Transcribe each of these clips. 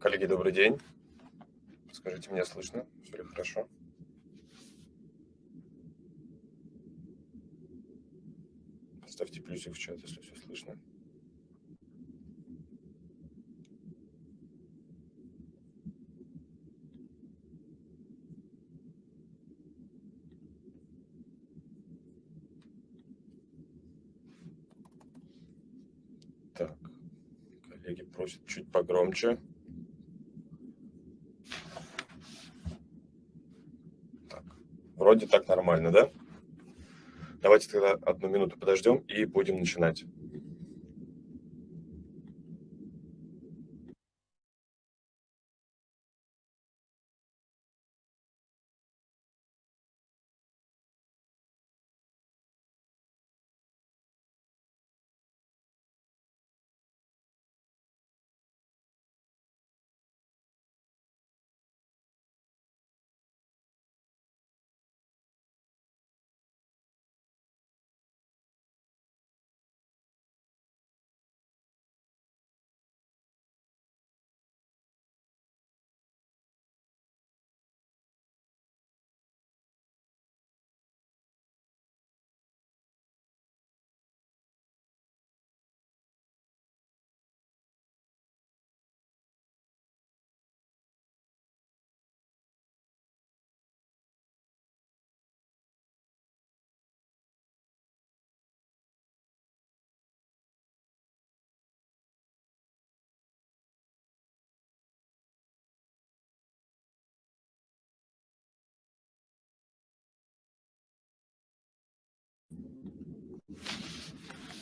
Коллеги, добрый день. Скажите, меня слышно? Все ли хорошо? Ставьте плюсик в чат, если все слышно. Так, коллеги просят чуть погромче. Так, вроде так нормально, да? Давайте тогда одну минуту подождем и будем начинать.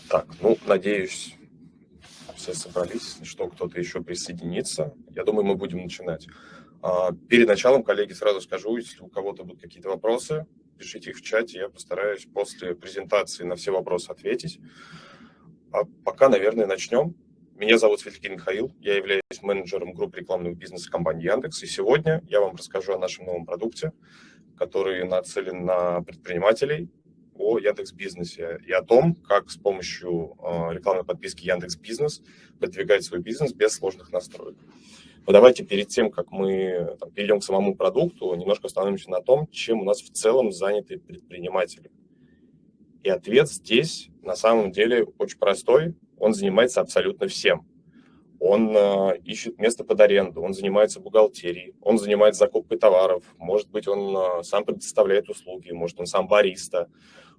Так, ну, надеюсь, все собрались, что кто-то еще присоединится. Я думаю, мы будем начинать. А, перед началом, коллеги, сразу скажу, если у кого-то будут какие-то вопросы, пишите их в чате, я постараюсь после презентации на все вопросы ответить. А пока, наверное, начнем. Меня зовут Светликин Михаил, я являюсь менеджером группы рекламного бизнеса компании Яндекс, и сегодня я вам расскажу о нашем новом продукте, который нацелен на предпринимателей, о Яндекс Бизнесе и о том, как с помощью э, рекламной подписки Яндекс Бизнес продвигать свой бизнес без сложных настроек. Но давайте перед тем, как мы там, перейдем к самому продукту, немножко остановимся на том, чем у нас в целом заняты предприниматели. И ответ здесь на самом деле очень простой. Он занимается абсолютно всем. Он э, ищет место под аренду, он занимается бухгалтерией, он занимается закупкой товаров, может быть, он э, сам предоставляет услуги, может, он сам бариста, а,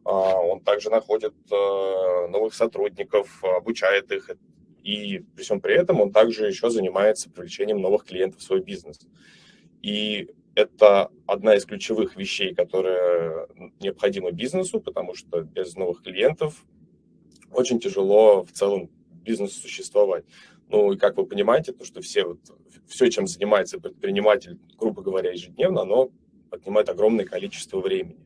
он также находит э, новых сотрудников, обучает их, и при всем при этом он также еще занимается привлечением новых клиентов в свой бизнес. И это одна из ключевых вещей, которая необходима бизнесу, потому что без новых клиентов очень тяжело в целом бизнесу существовать. Ну и как вы понимаете, то, что все, вот, все, чем занимается предприниматель, грубо говоря, ежедневно, оно отнимает огромное количество времени.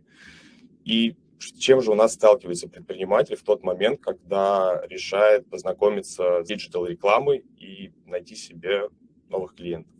И чем же у нас сталкивается предприниматель в тот момент, когда решает познакомиться с digital-рекламой и найти себе новых клиентов?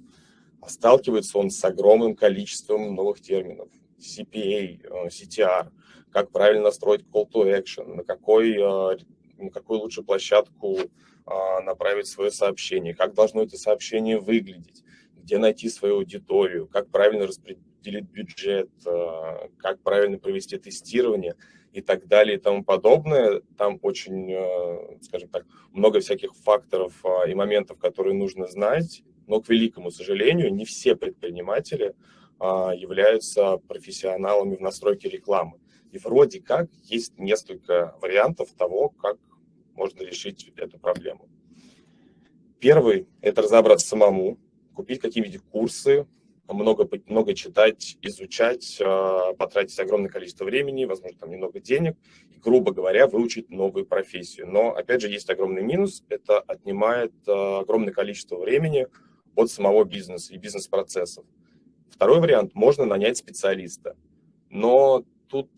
А сталкивается он с огромным количеством новых терминов. CPA, э, CTR, как правильно настроить call to action, на какой, э, на какую лучше площадку э, направить свое сообщение, как должно это сообщение выглядеть, где найти свою аудиторию, как правильно распределить делить бюджет, э, как правильно провести тестирование и так далее и тому подобное. Там очень, э, скажем так, много всяких факторов э, и моментов, которые нужно знать, но, к великому сожалению, не все предприниматели являются профессионалами в настройке рекламы. И вроде как есть несколько вариантов того, как можно решить эту проблему. Первый – это разобраться самому, купить какие-нибудь курсы, много, много читать, изучать, а, потратить огромное количество времени, возможно, там немного денег, и, грубо говоря, выучить новую профессию. Но, опять же, есть огромный минус, это отнимает а, огромное количество времени от самого бизнеса и бизнес-процессов. Второй вариант – можно нанять специалиста. Но тут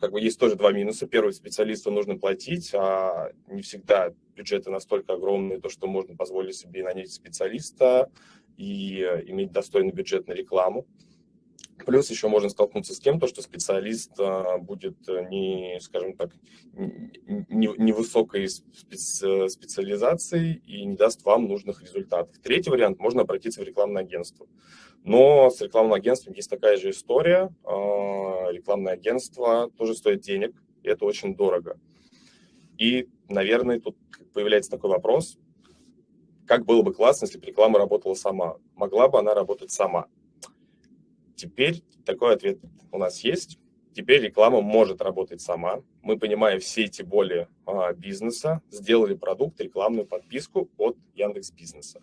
как бы есть тоже два минуса. Первый, специалисту нужно платить, а не всегда бюджеты настолько огромные, то, что можно позволить себе нанять специалиста, и э, иметь достойный бюджет на рекламу. Плюс еще можно столкнуться с тем, то, что специалист а, будет не, скажем так, невысокой специ специализацией и не даст вам нужных результатов. Третий вариант – можно обратиться в рекламное агентство. Но с рекламным агентством есть такая же история. Рекламное агентство тоже стоит денег, и это очень дорого. И, наверное, тут появляется такой вопрос, как было бы классно, если бы реклама работала сама? Могла бы она работать сама? Теперь такой ответ у нас есть. Теперь реклама может работать сама. Мы, понимая все эти боли а, бизнеса, сделали продукт, рекламную подписку от Яндекс Бизнеса.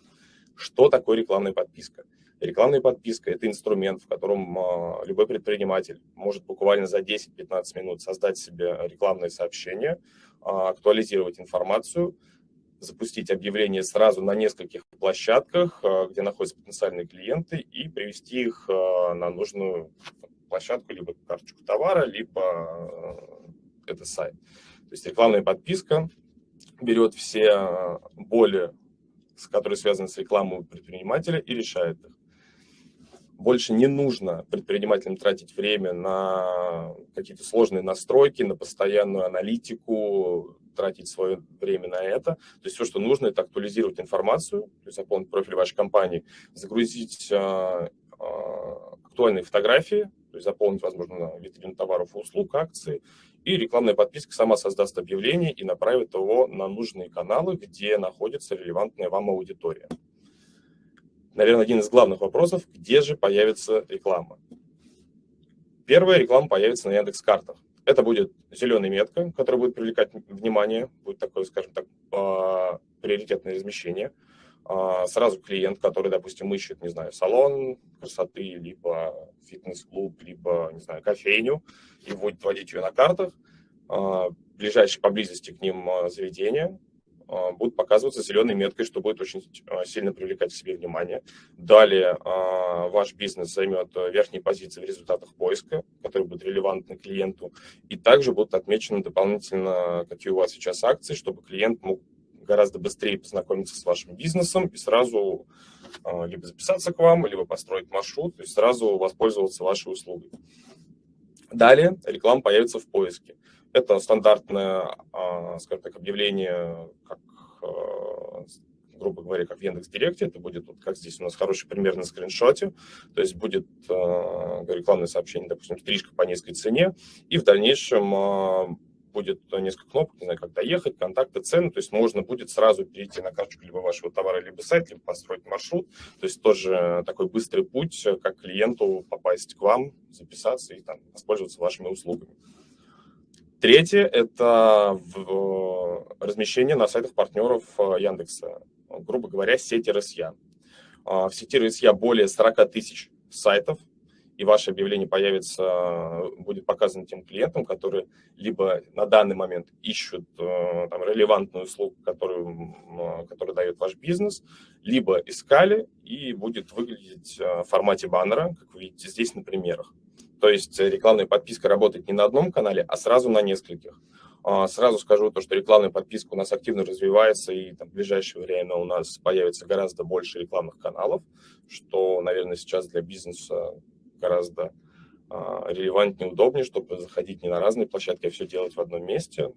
Что такое рекламная подписка? Рекламная подписка – это инструмент, в котором а, любой предприниматель может буквально за 10-15 минут создать себе рекламное сообщение, а, актуализировать информацию, запустить объявление сразу на нескольких площадках, э, где находятся потенциальные клиенты, и привести их э, на нужную площадку, либо карточку товара, либо э, это сайт. То есть рекламная подписка берет все боли, которые связаны с рекламой предпринимателя, и решает их. Больше не нужно предпринимателям тратить время на какие-то сложные настройки, на постоянную аналитику, тратить свое время на это. То есть все, что нужно, это актуализировать информацию, то есть заполнить профиль вашей компании, загрузить а, а, актуальные фотографии, то есть заполнить, возможно, витрину товаров и услуг, акции, и рекламная подписка сама создаст объявление и направит его на нужные каналы, где находится релевантная вам аудитория. Наверное, один из главных вопросов, где же появится реклама? Первая реклама появится на Яндекс.Картах. Это будет зеленая метка, которая будет привлекать внимание, будет такое, скажем так, а, приоритетное размещение. А, сразу клиент, который, допустим, ищет, не знаю, салон красоты, либо фитнес-клуб, либо, не знаю, кофейню, и будет вводить ее на картах. А, ближайшие поблизости к ним заведения, будут показываться зеленой меткой, что будет очень а, сильно привлекать к себе внимание. Далее а, ваш бизнес займет верхние позиции в результатах поиска, которые будут релевантны клиенту, и также будут отмечены дополнительно, какие у вас сейчас акции, чтобы клиент мог гораздо быстрее познакомиться с вашим бизнесом и сразу либо записаться к вам, либо построить маршрут, есть сразу воспользоваться вашей услугой. Далее реклама появится в поиске. Это стандартное, а, скажем так, объявление, как, а, грубо говоря, как в Яндекс Директе. Это будет, вот, как здесь у нас хороший пример на скриншоте. То есть будет а, рекламное сообщение, допустим, стрижка по низкой цене. И в дальнейшем будет несколько кнопок, не знаю, как доехать, контакты, цены, то есть можно будет сразу перейти на карточку либо вашего товара, либо сайт, либо построить маршрут, то есть тоже такой быстрый путь, как клиенту попасть к вам, записаться и там, воспользоваться вашими услугами. Третье – это размещение на сайтах партнеров э, Яндекса, грубо говоря, сети РСЯ. А, в сети РСЯ более 40 тысяч сайтов, и ваше объявление появится, будет показано тем клиентам, которые либо на данный момент ищут э, там, релевантную услугу, которую, которую дает ваш бизнес, либо искали, и будет выглядеть э, в формате баннера, как вы видите здесь на примерах. То есть рекламная подписка работает не на одном канале, а сразу на нескольких. А, сразу скажу то, что рекламная подписка у нас активно развивается, и там, в ближайшее время у нас появится гораздо больше рекламных каналов, что, наверное, сейчас для бизнеса гораздо а, релевантнее, удобнее, чтобы заходить не на разные площадки, а все делать в одном месте.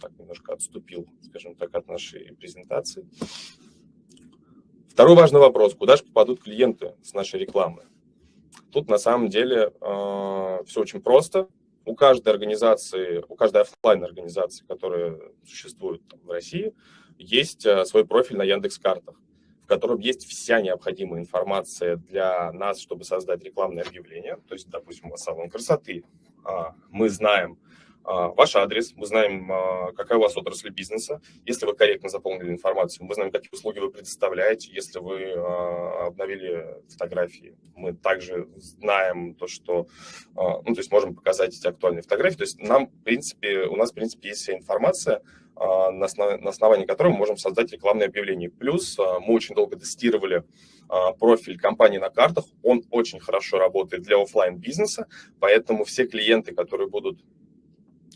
Так немножко отступил, скажем так, от нашей презентации. Второй важный вопрос. Куда же попадут клиенты с нашей рекламы? Тут на самом деле э, все очень просто. У каждой организации, у каждой офлайн организации, которая существует в России, есть э, свой профиль на Яндекс.Картах, в котором есть вся необходимая информация для нас, чтобы создать рекламное объявление. То есть, допустим, салон красоты. А, мы знаем, ваш адрес, мы знаем, а, какая у вас отрасль бизнеса. Если вы корректно заполнили информацию, мы знаем, какие услуги вы предоставляете. Если вы а, обновили фотографии, мы также знаем то, что, ну, то есть можем показать эти актуальные фотографии. То есть нам, в принципе, у нас, в принципе, есть вся информация, на основании которой мы можем создать рекламное объявление. Плюс мы очень долго тестировали профиль компании на картах, он очень хорошо работает для офлайн бизнеса, поэтому все клиенты, которые будут а,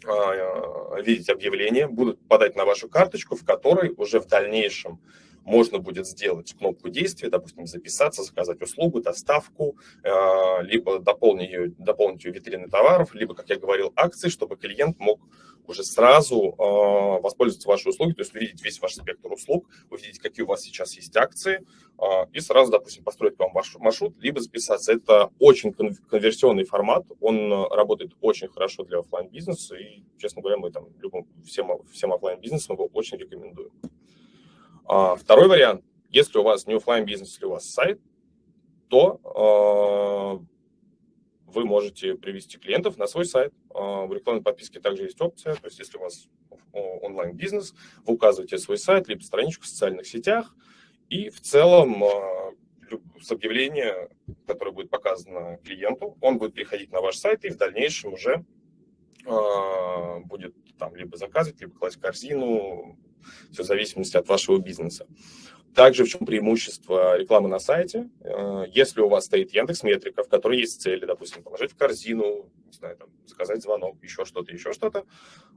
видеть объявление, будут подать на вашу карточку, в которой уже в дальнейшем можно будет сделать кнопку действия, допустим, записаться, заказать услугу, доставку, э, либо дополнить ее, дополнить ее витрины товаров, либо, как я говорил, акции, чтобы клиент мог уже сразу э, воспользоваться вашей услугой, то есть увидеть весь ваш спектр услуг, увидеть, какие у вас сейчас есть акции, э, и сразу, допустим, построить вам ваш маршрут, либо записаться. Это очень конверсионный формат, он работает очень хорошо для офлайн бизнеса и, честно говоря, мы там любым, всем, всем офлайн бизнесам его очень рекомендуем. А, второй вариант, если у вас не офлайн бизнес, если у вас сайт, то э, вы можете привести клиентов на свой сайт. А, в рекламной подписке также есть опция, то есть если у вас онлайн-бизнес, вы указываете свой сайт, либо страничку в социальных сетях, и в целом а, с объявления, которое будет показано клиенту, он будет приходить на ваш сайт и в дальнейшем уже а, будет там либо заказывать, либо класть корзину, все в зависимости от вашего бизнеса. Также в чем преимущество рекламы на сайте? Э, если у вас стоит Яндекс Метрика, в которой есть цели, допустим, положить в корзину, не знаю, там, заказать звонок, еще что-то, еще что-то,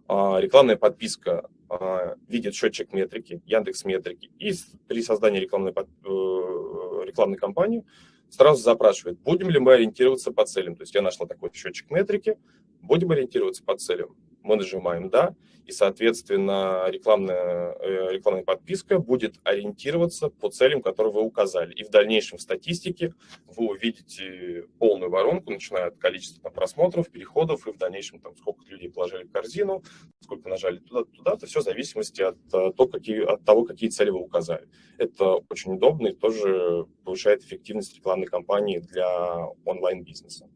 а, рекламная подписка а, видит счетчик метрики, Яндекс Метрики, и при создании рекламной, э, рекламной кампании сразу запрашивает, будем ли мы ориентироваться по целям. То есть я нашла такой счетчик метрики, будем ориентироваться по целям мы нажимаем «Да», и, соответственно, рекламная, э, рекламная подписка будет ориентироваться по целям, которые вы указали. И в дальнейшем в статистике вы увидите полную воронку, начиная от количества там, просмотров, переходов, и в дальнейшем, там, сколько людей положили в корзину, сколько нажали туда-туда, это все в зависимости от, э, то, какие, от того, какие цели вы указали. Это очень удобно и тоже повышает эффективность рекламной кампании для онлайн-бизнеса.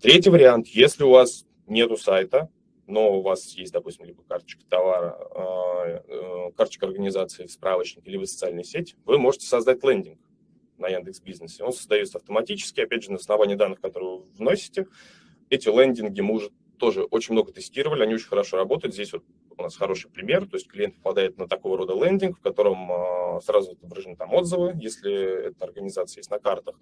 Третий вариант, если у вас нету сайта, но у вас есть, допустим, либо карточка товара, а, э, карточка организации в справочнике, либо социальной сети, вы можете создать лендинг на Яндекс Бизнесе. Он создается автоматически, опять же, на основании данных, которые вы вносите. Эти лендинги мы уже тоже очень много тестировали, они очень хорошо работают. Здесь вот у нас хороший пример, то есть клиент попадает на такого рода лендинг, в котором а, сразу отображены там отзывы, если эта организация есть на картах,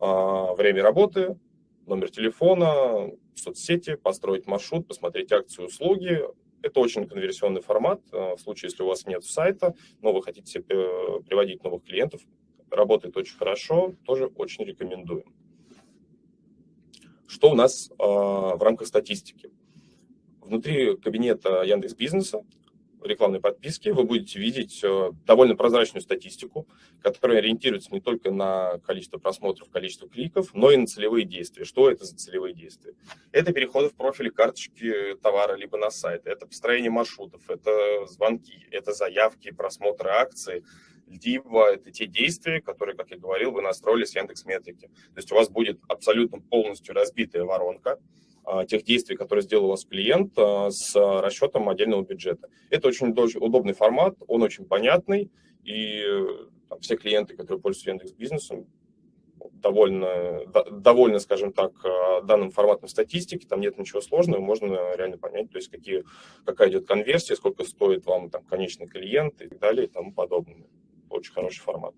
а, время работы, номер телефона, соцсети, построить маршрут, посмотреть акции, услуги. Это очень конверсионный формат. Э, в случае, если у вас нет сайта, но вы хотите э, приводить новых клиентов, работает очень хорошо, тоже очень рекомендуем. Что у нас э, в рамках статистики? Внутри кабинета Яндекс Бизнеса рекламной подписки вы будете видеть э, довольно прозрачную статистику, которая ориентируется не только на количество просмотров, количество кликов, но и на целевые действия. Что это за целевые действия? Это переходы в профиль карточки товара либо на сайт, это построение маршрутов, это звонки, это заявки, просмотры акций, либо это те действия, которые, как я говорил, вы настроили с Яндекс.Метрики. То есть у вас будет абсолютно полностью разбитая воронка, тех действий, которые сделал у вас клиент а, с расчетом отдельного бюджета. Это очень удобный формат, он очень понятный, и там, все клиенты, которые пользуются Яндекс Бизнесом, довольно, довольно, скажем так, а, данным форматом статистики, там нет ничего сложного, можно реально понять, то есть какие, какая идет конверсия, сколько стоит вам там конечный клиент и так далее и тому подобное. Очень хороший формат.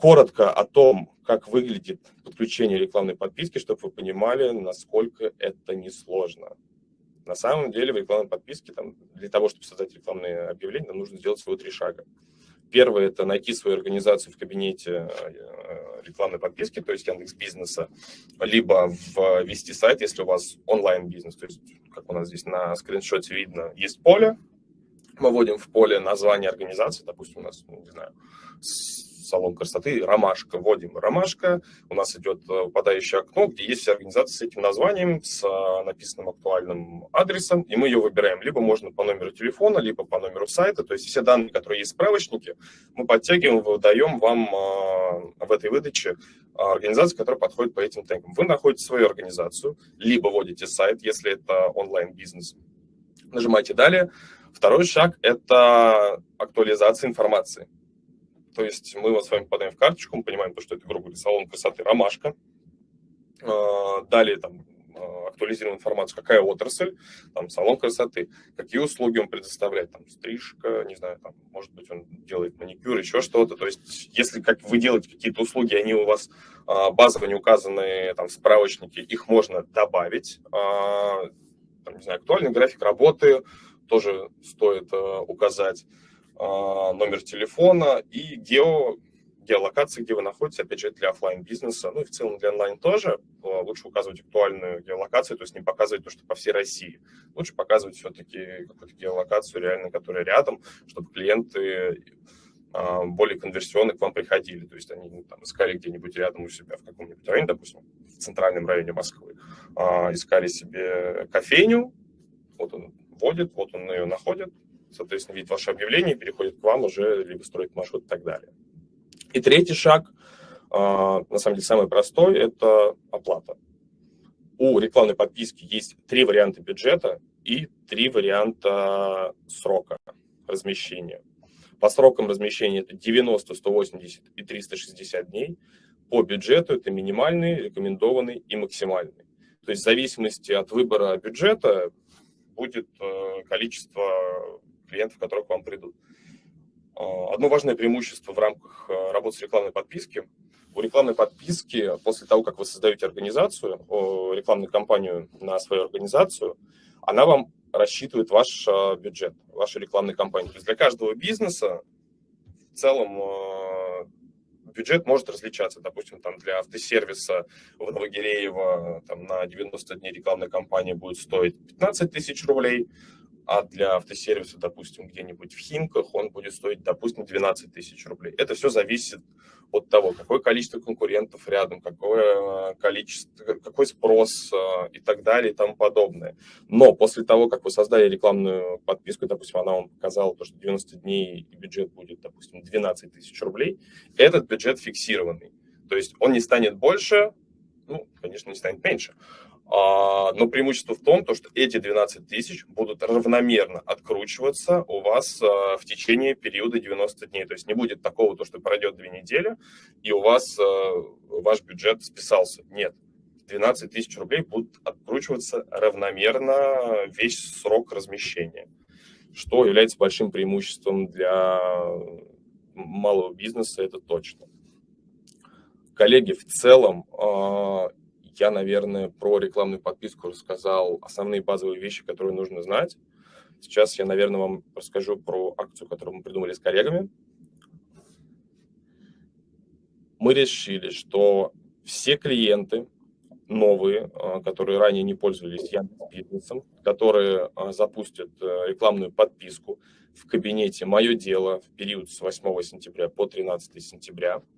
Коротко о том, как выглядит подключение рекламной подписки, чтобы вы понимали, насколько это несложно. На самом деле в рекламной подписке там, для того, чтобы создать рекламные объявления, нам нужно сделать всего три шага. Первое – это найти свою организацию в кабинете э, рекламной подписки, то есть Яндекс Бизнеса, либо ввести сайт, если у вас онлайн-бизнес. То есть, как у нас здесь на скриншоте видно, есть поле, мы вводим в поле название организации, допустим, у нас, ну, не знаю, салон красоты «Ромашка». Вводим «Ромашка», у нас идет э, выпадающее окно, где есть организация с этим названием, с э, написанным актуальным адресом, и мы ее выбираем. Либо можно по номеру телефона, либо по номеру сайта, то есть все данные, которые есть в справочнике, мы подтягиваем, выдаем вам э, в этой выдаче организацию, которая подходит по этим тегам. Вы находите свою организацию, либо вводите сайт, если это онлайн-бизнес. Нажимаете «Далее». Второй шаг – это актуализация информации. То есть мы вот с вами подаем в карточку, мы понимаем, то, что это, грубо говоря, салон красоты «Ромашка». А, далее там а, актуализируем информацию, какая отрасль, там, салон красоты, какие услуги он предоставляет, там, стрижка, не знаю, там, может быть, он делает маникюр, еще что-то. То есть, если как вы делаете какие-то услуги, они у вас а, базово не указаны там, в справочнике, их можно добавить. Там, не знаю, актуальный график работы тоже стоит указать. Номер телефона и гео, геолокации, где вы находитесь, опять же, для офлайн бизнеса ну и в целом для онлайн тоже. Лучше указывать актуальную геолокацию, то есть не показывать то, что по всей России. Лучше показывать все-таки какую-то геолокацию реально, которая рядом, чтобы клиенты а, более конверсионно к вам приходили. То есть они ну, там, искали где-нибудь рядом у себя в каком-нибудь районе, допустим, в центральном районе Москвы, а, искали себе кофейню, вот он вводит, вот он ее находит, соответственно, видит ваше объявление, переходит к вам уже, либо строит маршрут и так далее. И третий шаг, а, на самом деле самый простой, это оплата. У рекламной подписки есть три варианта бюджета и три варианта срока размещения. По срокам размещения это 90, 180 и 360 дней. По бюджету это минимальный, рекомендованный и максимальный. То есть в зависимости от выбора бюджета будет э, количество клиентов, которые к вам придут. Э, одно важное преимущество в рамках э, работы с рекламной подписки. У рекламной подписки, после того, как вы создаете организацию, рекламную кампанию на свою организацию, она вам рассчитывает ваш а, бюджет, вашей рекламной кампании. То есть для каждого бизнеса в целом а, бюджет может различаться. Допустим, там для автосервиса в Новогиреево там, на 90 дней рекламная кампания будет стоить 15 тысяч рублей, а для автосервиса, допустим, где-нибудь в Химках он будет стоить, допустим, 12 тысяч рублей. Это все зависит от того, какое количество конкурентов рядом, какое э, количество, какой спрос э, и так далее и тому подобное. Но после того, как вы создали рекламную подписку, допустим, она вам показала то, что 90 дней бюджет будет, допустим, 12 тысяч рублей, этот бюджет фиксированный. То есть он не станет больше, ну, конечно, не станет меньше, но преимущество в том, что эти 12 тысяч будут равномерно откручиваться у вас а, в течение периода 90 дней. То есть не будет такого, то, что пройдет две недели, и у вас а, ваш бюджет списался. Нет. 12 тысяч рублей будут откручиваться равномерно весь срок размещения, что является большим преимуществом для малого бизнеса, это точно. Коллеги, в целом я, наверное, про рекламную подписку рассказал основные базовые вещи, которые нужно знать. Сейчас я, наверное, вам расскажу про акцию, которую мы придумали с коллегами. Мы решили, что все клиенты новые, а, которые ранее не пользовались Яндекс.Бизнесом, которые а, запустят э, рекламную подписку в кабинете «Мое дело» в период с 8 сентября по 13 сентября –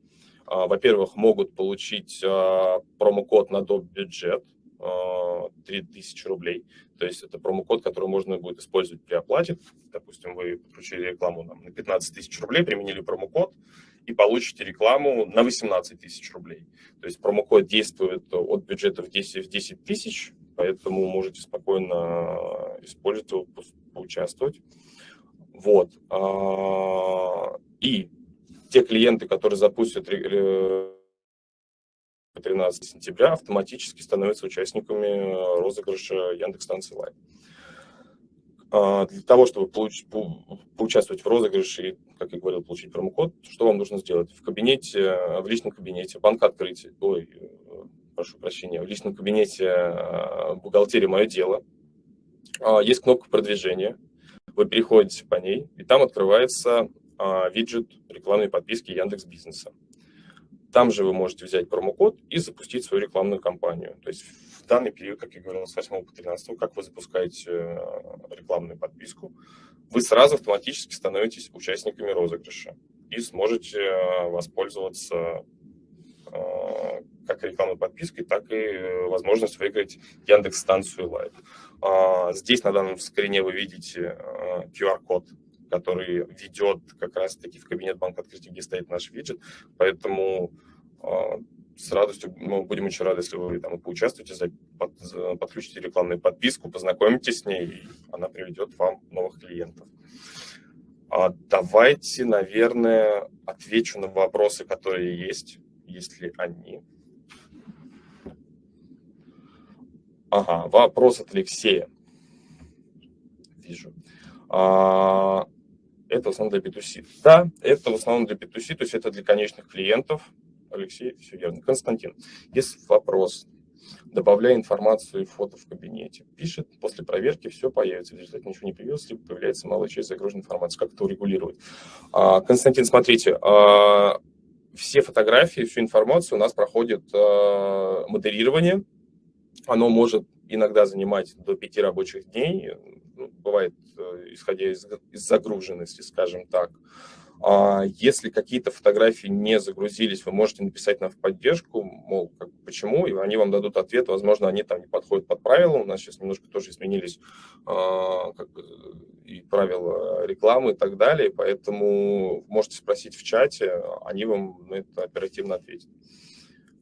во-первых, могут получить а, промокод на доп. бюджет 3000 а, рублей. То есть это промокод, который можно будет использовать при оплате. Допустим, вы подключили рекламу на 15 тысяч рублей, применили промокод и получите рекламу на 18 тысяч рублей. То есть промокод действует от бюджета в 10, в 10 тысяч, поэтому можете спокойно использовать его, поучаствовать. Вот. И те клиенты, которые запустят 13 сентября, автоматически становятся участниками э, розыгрыша Яндекс.Станции Лайв. А, для того, чтобы получить, поучаствовать в розыгрыше и, как я говорил, получить промокод, что вам нужно сделать? В кабинете, в личном кабинете, банк открытия, ой, э, прошу прощения, в личном кабинете э, бухгалтерии «Мое дело» а, есть кнопка продвижения. Вы переходите по ней, и там открывается а, виджет рекламной подписки Яндекс Бизнеса. Там же вы можете взять промокод и запустить свою рекламную кампанию. То есть в данный период, как я говорил, с 8 по 13, как вы запускаете э, рекламную подписку, вы сразу автоматически становитесь участниками розыгрыша и сможете э, воспользоваться э, как рекламной подпиской, так и возможность выиграть Яндекс-станцию Live. А, здесь на данном скрине вы видите QR-код который ведет как раз-таки в кабинет банка открытия, где стоит наш виджет. Поэтому а, с радостью мы будем очень рады, если вы там поучаствуете, под, подключите рекламную подписку, познакомитесь с ней, и она приведет вам новых клиентов. А давайте, наверное, отвечу на вопросы, которые есть, если они. Ага, вопрос от Алексея. Вижу. А, это в основном для B2C. Да, это в основном для B2C, то есть это для конечных клиентов. Алексей, все верно. Константин, есть вопрос. добавляя информацию и фото в кабинете. Пишет, после проверки все появится, в результате ничего не появилось, либо появляется малая часть загруженной информации. Как это урегулировать? А, Константин, смотрите, а, все фотографии, всю информацию у нас проходит а, модерирование. Оно может иногда занимать до пяти рабочих дней, ну, бывает, исходя из, из загруженности, скажем так. А если какие-то фотографии не загрузились, вы можете написать нам в поддержку, мол, как, почему, и они вам дадут ответ. Возможно, они там не подходят под правила. У нас сейчас немножко тоже изменились а, как бы, и правила рекламы и так далее, поэтому можете спросить в чате, они вам на это оперативно ответят.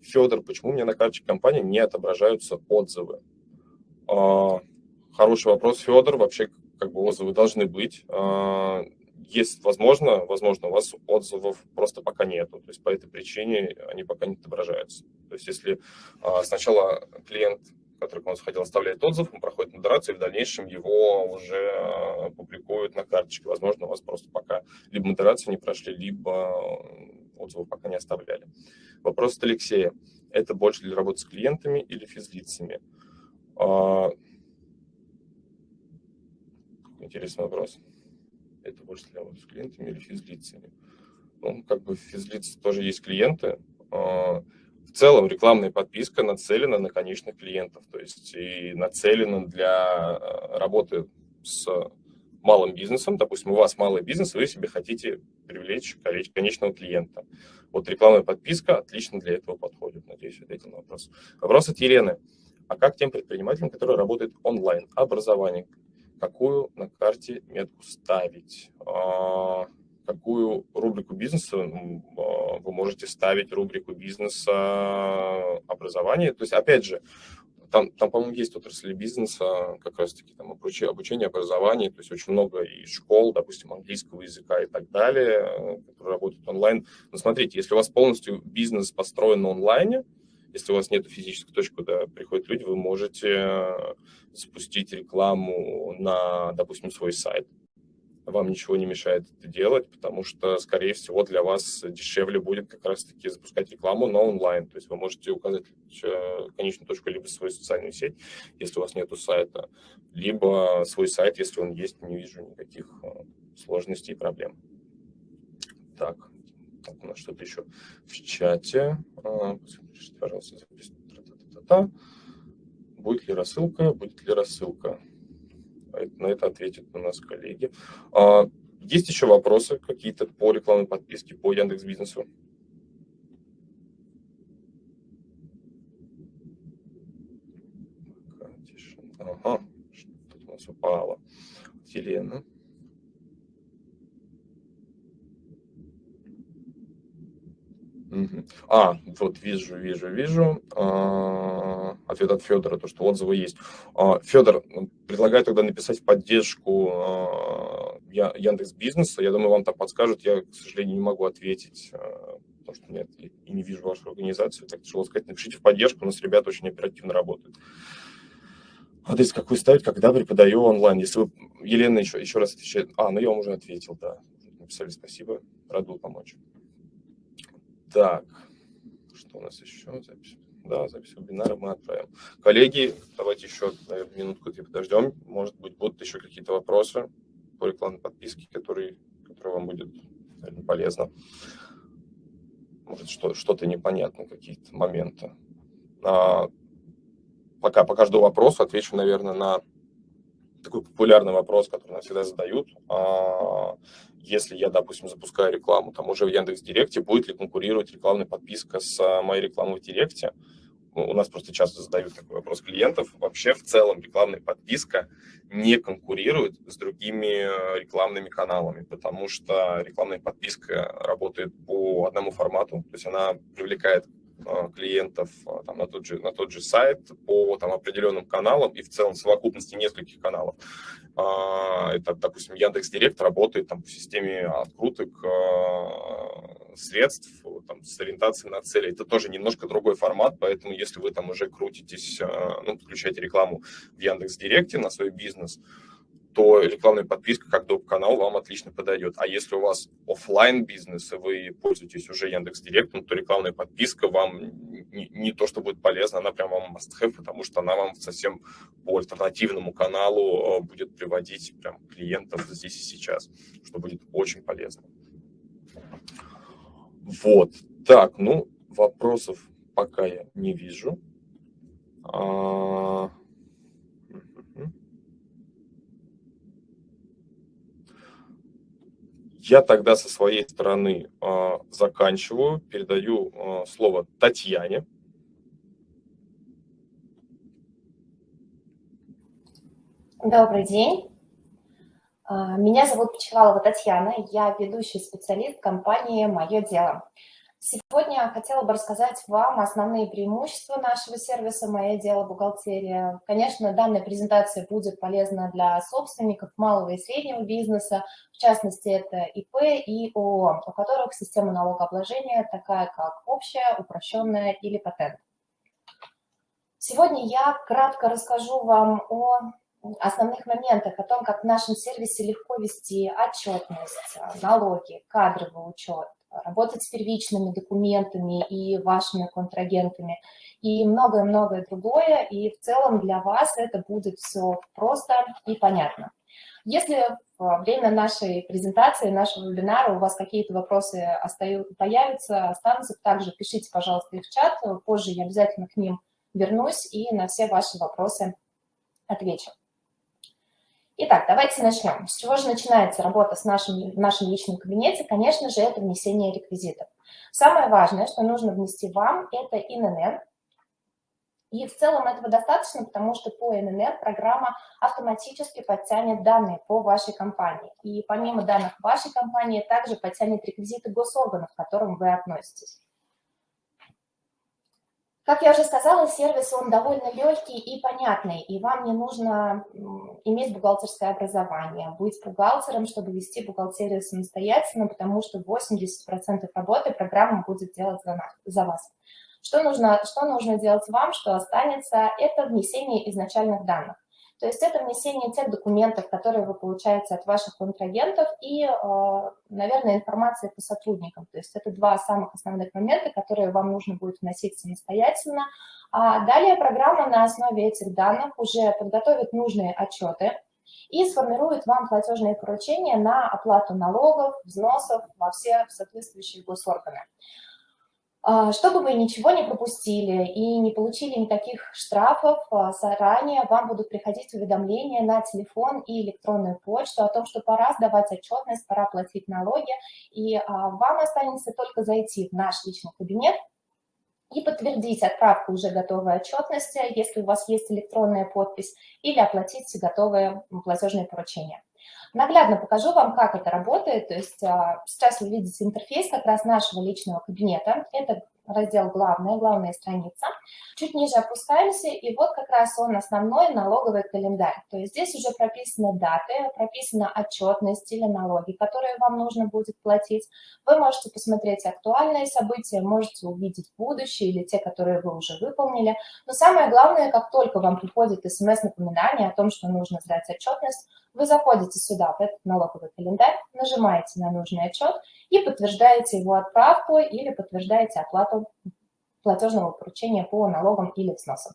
Федор, почему у меня на карточке компании не отображаются отзывы? А, хороший вопрос, Федор. Вообще, как бы отзывы должны быть есть, возможно, возможно, у вас отзывов просто пока нету, то есть по этой причине они пока не отображаются. То есть если а, сначала клиент, который к вам сходил, оставляет отзыв, он проходит модерацию, и в дальнейшем его уже а, публикуют на карточке. Возможно, у вас просто пока либо модерацию не прошли, либо отзывов пока не оставляли. Вопрос от Алексея. Это больше для работы с клиентами или физлицами? Интересный вопрос это больше для работы с клиентами или физлицами. Ну, как бы физлиц тоже есть клиенты. А, в целом рекламная подписка нацелена на конечных клиентов, то есть и нацелена для а, работы с малым бизнесом. Допустим, у вас малый бизнес, вы себе хотите привлечь конечного клиента. Вот рекламная подписка отлично для этого подходит. Надеюсь, ответил на вопрос. Вопрос от Елены. А как тем предпринимателям, которые работают онлайн? Образование, какую на карте метку ставить, а, какую рубрику бизнеса а, вы можете ставить, рубрику бизнеса образования. То есть, опять же, там, там по-моему, есть отрасли бизнеса, как раз-таки там обучение, образование, то есть очень много и школ, допустим, английского языка и так далее, которые работают онлайн. Но смотрите, если у вас полностью бизнес построен на онлайне, если у вас нет физической точки, куда приходят люди, вы можете э, запустить рекламу на, допустим, свой сайт. Вам ничего не мешает это делать, потому что, скорее всего, для вас дешевле будет как раз-таки запускать рекламу на онлайн. То есть вы можете указать э, конечную точку либо свою социальную сеть, если у вас нет сайта, либо свой сайт, если он есть, не вижу никаких э, сложностей и проблем. Так, так, у нас что-то еще в чате. А. Будет ли рассылка? Будет ли рассылка? На это ответят у нас коллеги. А, есть еще вопросы какие-то по рекламной подписке, по Яндекс Бизнесу? Ага, что-то у нас упало. Елена. А, вот вижу, вижу, вижу. А, ответ от Федора, то, что отзывы есть. А, Федор, предлагаю тогда написать в поддержку а, Яндекс Бизнеса. Я думаю, вам там подскажут. Я, к сожалению, не могу ответить, потому что нет, и не вижу вашу организацию. Так тяжело сказать. Напишите в поддержку, у нас ребята очень оперативно работают. Адрес какой ставить, когда преподаю онлайн? Если вы, Елена еще, еще раз отвечает. А, ну я вам уже ответил, да. Написали спасибо, рад был помочь. Так, что у нас еще? Запись. Да, запись вебинара мы отправим. Коллеги, давайте еще, наверное, минутку подождем. Может быть, будут еще какие-то вопросы по рекламной подписке, которые, которые вам будет наверное, полезно. Может, что, что-то непонятно, какие-то моменты. А, пока, пока жду вопрос, отвечу, наверное, на такой популярный вопрос, который нам всегда задают. А, если я, допустим, запускаю рекламу, там уже в Яндекс Директе, будет ли конкурировать рекламная подписка с а, моей рекламой в Директе? У нас просто часто задают такой вопрос клиентов. Вообще, в целом, рекламная подписка не конкурирует с другими а, рекламными каналами, потому что рекламная подписка работает по одному формату, то есть она привлекает клиентов а, там, на, тот же, на тот же сайт по там, определенным каналам и в целом совокупности нескольких каналов. А, это, допустим, Яндекс Директ работает там, в системе откруток средств там, с ориентацией на цели. Это тоже немножко другой формат, поэтому если вы там уже крутитесь, ну, подключаете рекламу в Яндекс Директе на свой бизнес, то рекламная подписка как доп. канал вам отлично подойдет. А если у вас офлайн бизнес, и вы пользуетесь уже Яндекс Директом, то рекламная подписка вам не, не то, что будет полезна, она прям вам must have, потому что она вам совсем по альтернативному каналу будет приводить прям клиентов здесь и сейчас, что будет очень полезно. Вот. Так, ну, вопросов пока я не вижу. А... Я тогда со своей стороны э, заканчиваю, передаю э, слово Татьяне. Добрый день. Меня зовут Почевалова Татьяна, я ведущий специалист компании «Мое дело». Сегодня я хотела бы рассказать вам основные преимущества нашего сервиса «Мое дело. Бухгалтерия». Конечно, данная презентация будет полезна для собственников малого и среднего бизнеса, в частности, это ИП и ООО, у которых система налогообложения такая, как общая, упрощенная или патент. Сегодня я кратко расскажу вам о основных моментах, о том, как в нашем сервисе легко вести отчетность, налоги, кадровый учет, работать с первичными документами и вашими контрагентами, и многое-многое другое, и в целом для вас это будет все просто и понятно. Если во время нашей презентации, нашего вебинара у вас какие-то вопросы остаются, появятся, останутся, также пишите, пожалуйста, их в чат, позже я обязательно к ним вернусь и на все ваши вопросы отвечу. Итак, давайте начнем. С чего же начинается работа с нашим, в нашем личном кабинете? Конечно же, это внесение реквизитов. Самое важное, что нужно внести вам, это ИНН. И в целом этого достаточно, потому что по ИНН программа автоматически подтянет данные по вашей компании. И помимо данных вашей компании, также подтянет реквизиты госорганов, к которым вы относитесь. Как я уже сказала, сервис, он довольно легкий и понятный, и вам не нужно иметь бухгалтерское образование, быть бухгалтером, чтобы вести бухгалтерию самостоятельно, потому что 80% работы программа будет делать за, нас, за вас. Что нужно, что нужно делать вам, что останется, это внесение изначальных данных. То есть это внесение тех документов, которые вы получаете от ваших контрагентов и, э, наверное, информация по сотрудникам. То есть это два самых основных момента, которые вам нужно будет вносить самостоятельно. А далее программа на основе этих данных уже подготовит нужные отчеты и сформирует вам платежные поручения на оплату налогов, взносов во все соответствующие госорганы. А, чтобы вы ничего не пропустили и не получили никаких штрафов, а, заранее вам будут приходить уведомления на телефон и электронную почту о том, что пора сдавать отчетность, пора платить налоги, и а, вам останется только зайти в наш личный кабинет и подтвердить отправку уже готовой отчетности, если у вас есть электронная подпись, или оплатить готовые платежные поручения. Наглядно покажу вам, как это работает. То есть а, сейчас вы видите интерфейс как раз нашего личного кабинета. Это раздел «Главная», главная страница. Чуть ниже опускаемся, и вот как раз он основной налоговый календарь. То есть здесь уже прописаны даты, прописана отчетность или налоги, которые вам нужно будет платить. Вы можете посмотреть актуальные события, можете увидеть будущее или те, которые вы уже выполнили. Но самое главное, как только вам приходит смс-напоминание о том, что нужно сдать отчетность, вы заходите сюда, в этот налоговый календарь, нажимаете на нужный отчет и подтверждаете его отправку или подтверждаете оплату платежного поручения по налогам или взносам.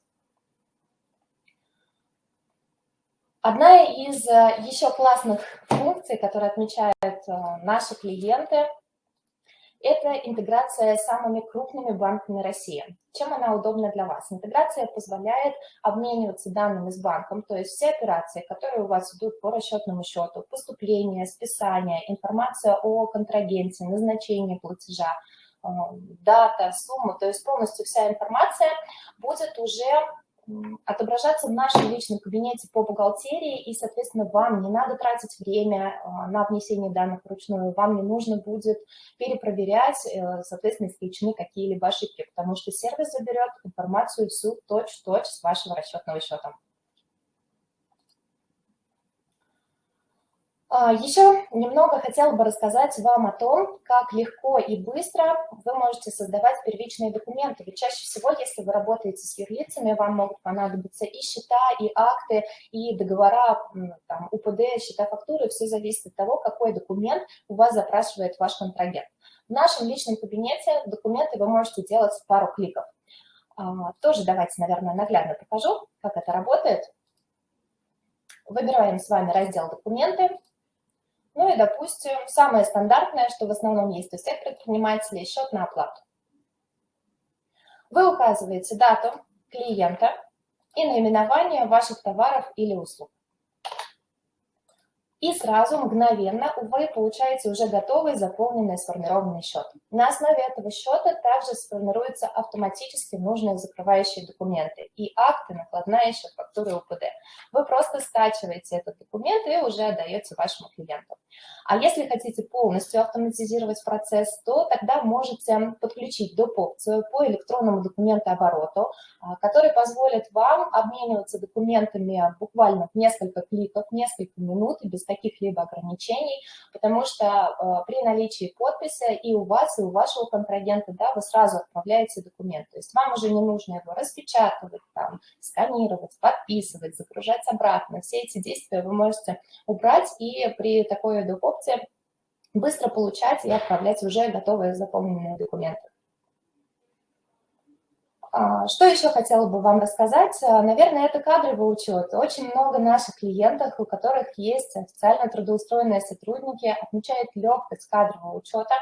Одна из э, еще классных функций, которые отмечают э, наши клиенты – это интеграция с самыми крупными банками России. Чем она удобна для вас? Интеграция позволяет обмениваться данными с банком, то есть все операции, которые у вас идут по расчетному счету, поступление, списание, информация о контрагенте, назначение платежа, э, дата, сумма, то есть полностью вся информация будет уже отображаться в нашем личном кабинете по бухгалтерии, и, соответственно, вам не надо тратить время а, на внесение данных вручную, вам не нужно будет перепроверять, э, соответственно, исключены какие-либо ошибки, потому что сервис заберет информацию всю точь-в-точь -точь с вашего расчетного счета. Еще немного хотела бы рассказать вам о том, как легко и быстро вы можете создавать первичные документы. Ведь чаще всего, если вы работаете с юрлицами, вам могут понадобиться и счета, и акты, и договора, там, УПД, счета фактуры. Все зависит от того, какой документ у вас запрашивает ваш контрагент. В нашем личном кабинете документы вы можете делать в пару кликов. А, тоже давайте, наверное, наглядно покажу, как это работает. Выбираем с вами раздел «Документы». Ну и, допустим, самое стандартное, что в основном есть у всех предпринимателей, счет на оплату. Вы указываете дату клиента и наименование ваших товаров или услуг и сразу, мгновенно, вы получаете уже готовый, заполненный, сформированный счет. На основе этого счета также сформируются автоматически нужные закрывающие документы и акты, накладная счет, фактуры УПД. Вы просто скачиваете этот документ и уже отдаете вашему клиенту. А если хотите полностью автоматизировать процесс, то тогда можете подключить доп. опцию по электронному документообороту, а, который позволит вам обмениваться документами буквально в несколько кликов, несколько минут без каких-либо ограничений, потому что э, при наличии подписи и у вас, и у вашего контрагента, да, вы сразу отправляете документ. То есть вам уже не нужно его распечатывать, там, сканировать, подписывать, загружать обратно. Все эти действия вы можете убрать и при такой доп-опции быстро получать и отправлять уже готовые заполненные документы. А, что еще хотела бы вам рассказать? А, наверное, это кадровый учет. Очень много наших клиентов, у которых есть официально трудоустроенные сотрудники, отмечают легкость кадрового учета.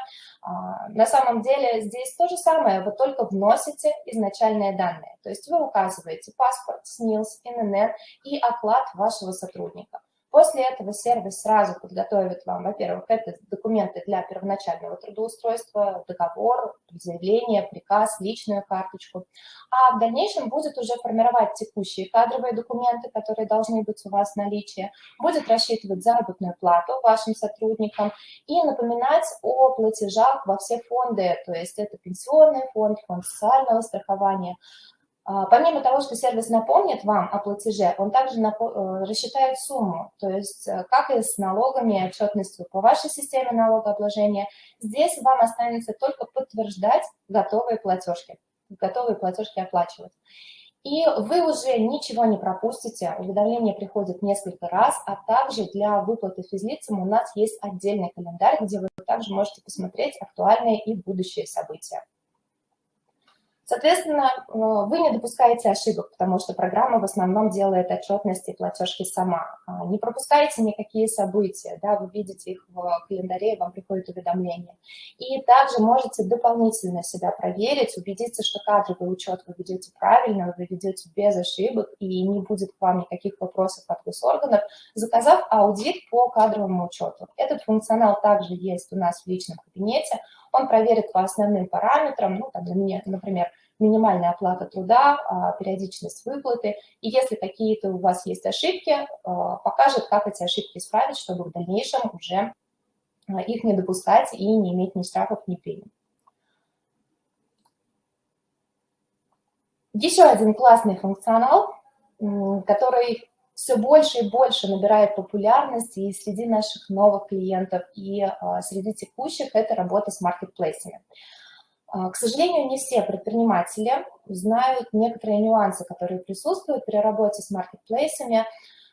А, на самом деле здесь то же самое, вы только вносите изначальные данные. То есть вы указываете паспорт, СНИЛС, ИНН и оклад вашего сотрудника. После этого сервис сразу подготовит вам, во-первых, это документы для первоначального трудоустройства, договор, заявление, приказ, личную карточку. А в дальнейшем будет уже формировать текущие кадровые документы, которые должны быть у вас в наличии, будет рассчитывать заработную плату вашим сотрудникам и напоминать о платежах во все фонды, то есть это пенсионный фонд, фонд социального страхования, помимо того, что сервис напомнит вам о платеже, он также э, рассчитает сумму, то есть э, как и с налогами и отчетностью по вашей системе налогообложения. Здесь вам останется только подтверждать готовые платежки, готовые платежки оплачивать. И вы уже ничего не пропустите, уведомление приходит несколько раз, а также для выплаты физлицам у нас есть отдельный календарь, где вы также можете посмотреть актуальные и будущие события. Соответственно, э, вы не допускаете ошибок, потому что программа в основном делает отчетности и платежки сама. А, не пропускаете никакие события, да, вы видите их в календаре, вам приходит уведомление. И также можете дополнительно себя проверить, убедиться, что кадровый учет вы ведете правильно, вы ведете без ошибок, и не будет к вам никаких вопросов от госорганов, заказав аудит по кадровому учету. Этот функционал также есть у нас в личном кабинете, он проверит по основным параметрам, ну, там, например, минимальная оплата труда, а, периодичность выплаты. И если какие-то у вас есть ошибки, а, покажет, как эти ошибки исправить, чтобы в дальнейшем уже а, их не допускать и не иметь ни штрафов, ни премий. Еще один классный функционал, который все больше и больше набирает популярность и среди наших новых клиентов, и среди текущих – это работа с маркетплейсами. А, к сожалению, не все предприниматели знают некоторые нюансы, которые присутствуют при работе с маркетплейсами.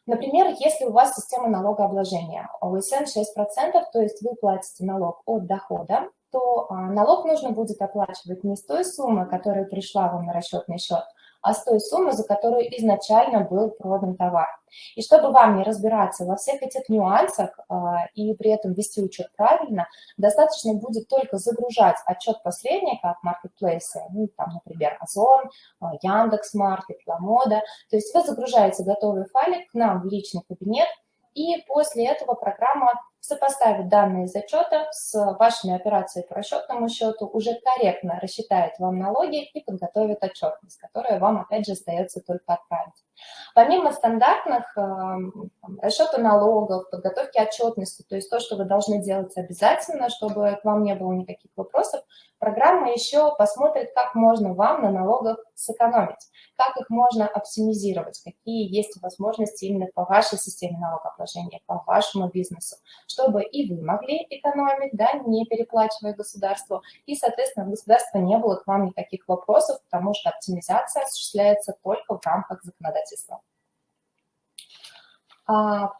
Например, если у вас система налогообложения ОСН 6%, то есть вы платите налог от дохода, то а, налог нужно будет оплачивать не с той суммы, которая пришла вам на расчетный счет, а с той суммы, за которую изначально был продан товар. И чтобы вам не разбираться во всех этих нюансах а, и при этом вести учет правильно, достаточно будет только загружать отчет посредника от маркетплейса, ну, там, например, Озон, а, Яндекс.Маркет, Ламода. То есть вы загружаете готовый файлик к нам в личный кабинет, и после этого программа сопоставит данные из отчета с вашими операциями по расчетному счету, уже корректно рассчитает вам налоги и подготовит отчетность, которая вам, опять же, остается только отправить. Помимо стандартных расчета налогов, подготовки отчетности, то есть то, что вы должны делать обязательно, чтобы к вам не было никаких вопросов, программа еще посмотрит, как можно вам на налогах сэкономить, как их можно оптимизировать, какие есть возможности именно по вашей системе налогообложения, по вашему бизнесу, чтобы и вы могли экономить, да, не переплачивая государству, и, соответственно, государство не было к вам никаких вопросов, потому что оптимизация осуществляется только в рамках законодательства. А,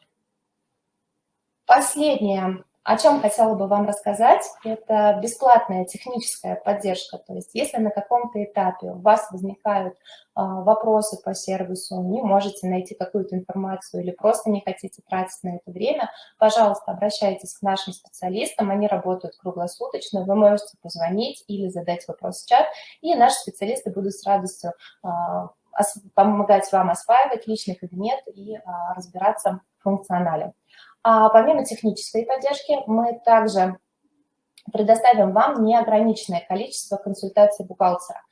последнее, о чем хотела бы вам рассказать, это бесплатная техническая поддержка. То есть если на каком-то этапе у вас возникают а, вопросы по сервису, не можете найти какую-то информацию или просто не хотите тратить на это время, пожалуйста, обращайтесь к нашим специалистам, они работают круглосуточно, вы можете позвонить или задать вопрос в чат, и наши специалисты будут с радостью а, помогать вам осваивать личный кабинет и а, разбираться в функционале. А помимо технической поддержки, мы также предоставим вам неограниченное количество консультаций бухгалтера.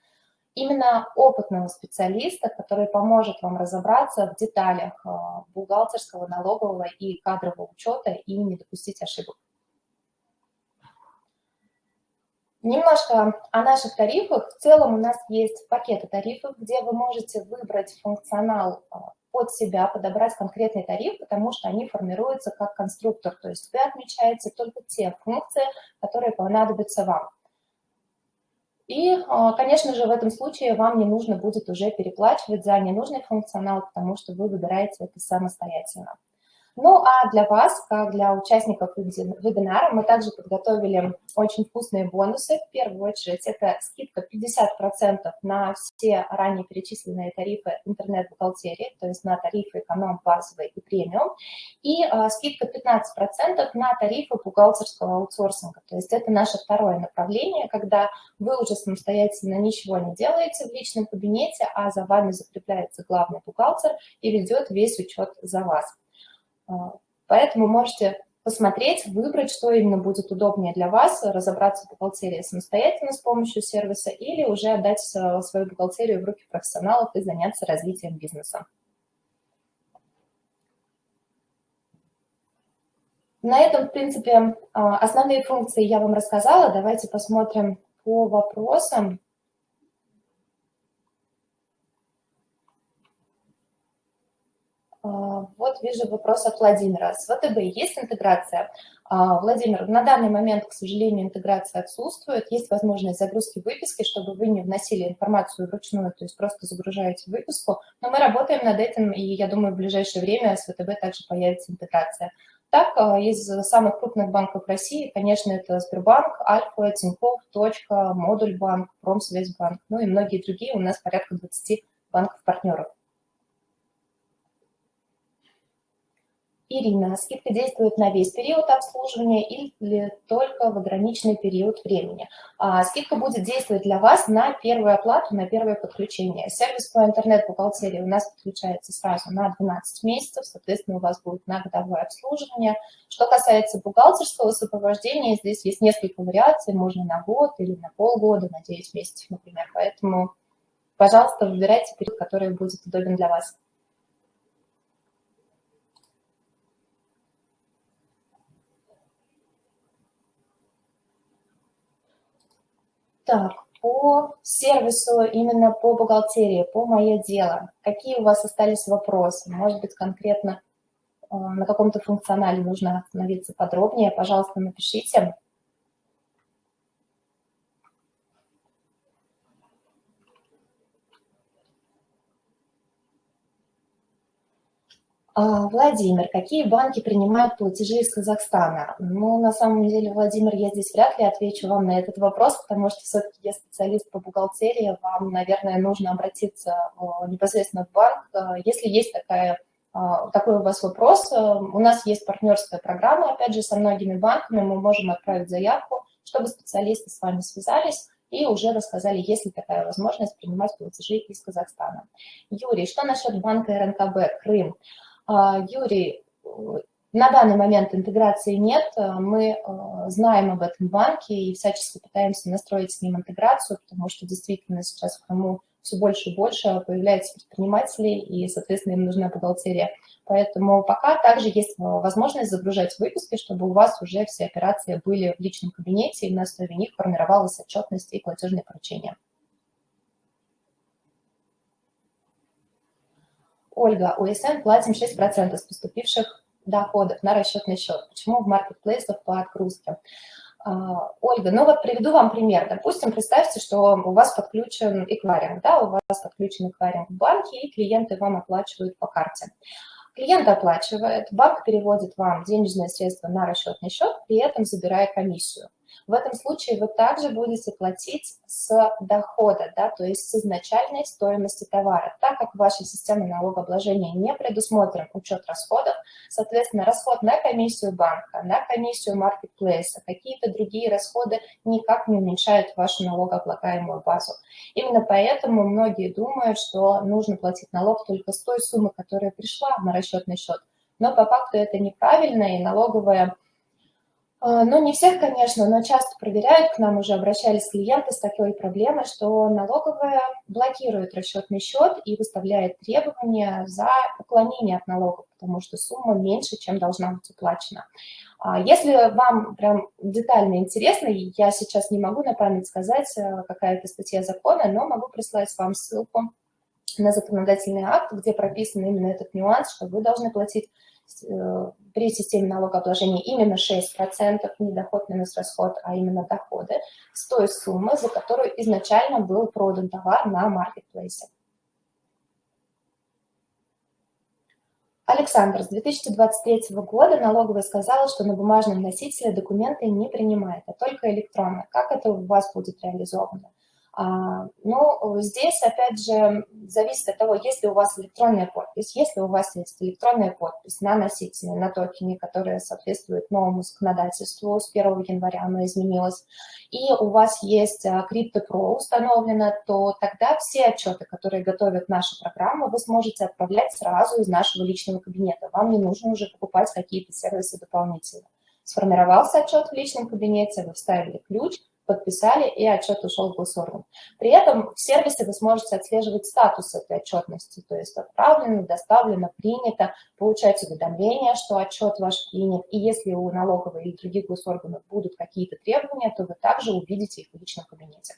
Именно опытного специалиста, который поможет вам разобраться в деталях а, бухгалтерского, налогового и кадрового учета и не допустить ошибок. Немножко о наших тарифах. В целом у нас есть пакеты тарифов, где вы можете выбрать функционал а, под себя, подобрать конкретный тариф, потому что они формируются как конструктор. То есть вы отмечаете только те функции, которые понадобятся вам. И, а, конечно же, в этом случае вам не нужно будет уже переплачивать за ненужный функционал, потому что вы выбираете это самостоятельно. Ну, а для вас, как для участников вебинара, мы также подготовили очень вкусные бонусы. В первую очередь, это скидка 50% на все ранее перечисленные тарифы интернет-бухгалтерии, то есть на тарифы эконом, базовый и премиум, и а, скидка 15% на тарифы бухгалтерского аутсорсинга. То есть это наше второе направление, когда вы уже самостоятельно ничего не делаете в личном кабинете, а за вами закрепляется главный бухгалтер и ведет весь учет за вас. А, поэтому можете посмотреть, выбрать, что именно будет удобнее для вас, разобраться в бухгалтерии самостоятельно с помощью сервиса или уже отдать э, свою бухгалтерию в руки профессионалов и заняться развитием бизнеса. На этом, в принципе, а, основные функции я вам рассказала. Давайте посмотрим по вопросам. Вот вижу вопрос от Владимира. С ВТБ есть интеграция? А, Владимир, на данный момент, к сожалению, интеграция отсутствует. Есть возможность загрузки выписки, чтобы вы не вносили информацию вручную, то есть просто загружаете выписку. Но мы работаем над этим, и я думаю, в ближайшее время с ВТБ также появится интеграция. Так, а, из самых крупных банков России, конечно, это Сбербанк, Альфа, Тинькофф, Точка, Модульбанк, Промсвязьбанк, ну и многие другие, у нас порядка 20 банков-партнеров. Ирина, скидка действует на весь период обслуживания или только в ограниченный период времени? А, скидка будет действовать для вас на первую оплату, на первое подключение. Сервис по интернет-бухгалтерии у нас подключается сразу на 12 месяцев, соответственно, у вас будет на годовое обслуживание. Что касается бухгалтерского сопровождения, здесь есть несколько вариаций, можно на год или на полгода, на 9 месяцев, например. Поэтому, пожалуйста, выбирайте период, который будет удобен для вас. Так, по сервису, именно по бухгалтерии, по мое дело, какие у вас остались вопросы? Может быть, конкретно э, на каком-то функционале нужно остановиться подробнее, пожалуйста, напишите. Владимир, какие банки принимают платежи из Казахстана? Ну, на самом деле, Владимир, я здесь вряд ли отвечу вам на этот вопрос, потому что все-таки я специалист по бухгалтерии, вам, наверное, нужно обратиться непосредственно в банк. А, если есть такая, а, такой у вас вопрос, у нас есть партнерская программа, опять же, со многими банками, мы можем отправить заявку, чтобы специалисты с вами связались, и уже рассказали, есть ли такая возможность принимать платежи из Казахстана. Юрий, что насчет банка РНКБ Крым? А, Юрий, на данный момент интеграции нет, мы э, знаем об этом банке и всячески пытаемся настроить с ним интеграцию, потому что действительно сейчас в Крыму все больше и больше появляется предпринимателей, и, соответственно, им нужна бухгалтерия. Поэтому пока также есть возможность загружать выписки, чтобы у вас уже все операции были в личном кабинете, и на основе них формировалась отчетность и платежные поручения. Ольга, УСН платим 6% с поступивших доходов на расчетный счет. Почему в маркетплейсах по отгрузке? А, Ольга, ну вот приведу вам пример. Допустим, представьте, что у вас подключен эквайринг, да, у вас подключен эквайринг в банке, и клиенты вам оплачивают по карте. Клиент оплачивает, банк переводит вам денежные средства на расчетный счет, при этом забирая комиссию. В этом случае вы также будете платить с дохода, да, то есть с изначальной стоимости товара. Так как в вашей системе налогообложения не предусмотрен учет расходов, соответственно, расход на комиссию банка, на комиссию маркетплейса, какие-то другие расходы никак не уменьшают вашу налогооблагаемую базу. Именно поэтому многие думают, что нужно платить налог только с той суммы, которая пришла на расчетный счет. Но по факту это неправильно, и налоговая ну, не всех, конечно, но часто проверяют, к нам уже обращались клиенты с такой проблемой, что налоговая блокирует расчетный счет и выставляет требования за уклонение от налогов, потому что сумма меньше, чем должна быть уплачена. А, если вам прям детально интересно, я сейчас не могу на память сказать, э, какая это статья закона, но могу прислать вам ссылку на законодательный акт, где прописан именно этот нюанс, что вы должны платить при системе налогообложения именно 6%, не доход минус расход, а именно доходы, с той суммы, за которую изначально был продан товар на маркетплейсе. Александр, с 2023 года налоговая сказала, что на бумажном носителе документы не принимает, а только электронно. Как это у вас будет реализовано? А, ну, здесь, опять же, зависит от того, есть ли у вас электронная подпись. Если у вас есть электронная подпись на носителе, на токене, которая соответствует новому законодательству, с 1 января оно изменилось, и у вас есть а, CryptoPro установлено, то тогда все отчеты, которые готовят наша программа, вы сможете отправлять сразу из нашего личного кабинета. Вам не нужно уже покупать какие-то сервисы дополнительно. Сформировался отчет в личном кабинете, вы вставили ключ – подписали, и отчет ушел в госорган. При этом в сервисе вы сможете отслеживать статус этой отчетности, то есть отправлено, доставлено, принято, получать уведомления, что отчет ваш принят, и если у налоговой или других госорганов будут какие-то требования, то вы также увидите их в личном кабинете.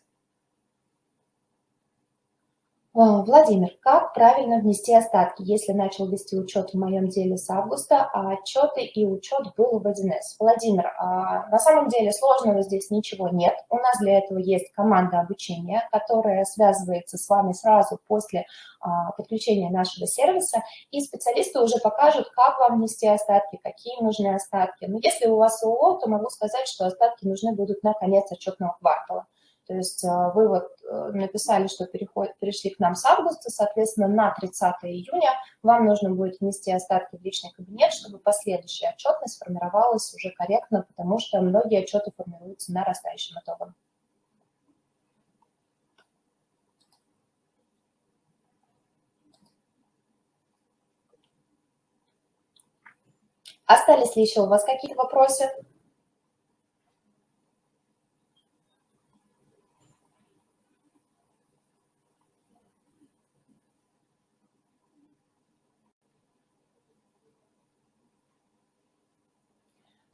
А, Владимир, как правильно внести остатки, если начал вести учет в моем деле с августа, а отчеты и учет был в 1С? Владимир, а, на самом деле сложного здесь ничего нет. У нас для этого есть команда обучения, которая связывается с вами сразу после а, подключения нашего сервиса, и специалисты уже покажут, как вам внести остатки, какие нужны остатки. Но если у вас ООО, то могу сказать, что остатки нужны будут на конец отчетного квартала. То есть а, вы вот э, написали, что переход, перешли к нам с августа, соответственно, на 30 июня вам нужно будет внести остатки в личный кабинет, чтобы последующая отчетность формировалась уже корректно, потому что многие отчеты формируются нарастающим итогом. Остались ли еще у вас какие-то вопросы?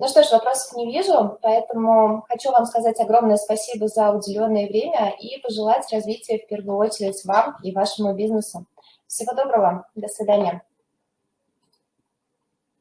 Ну что ж, вопросов не вижу, поэтому хочу вам сказать огромное спасибо за уделенное время и пожелать развития в первую очередь вам и вашему бизнесу. Всего доброго, до свидания.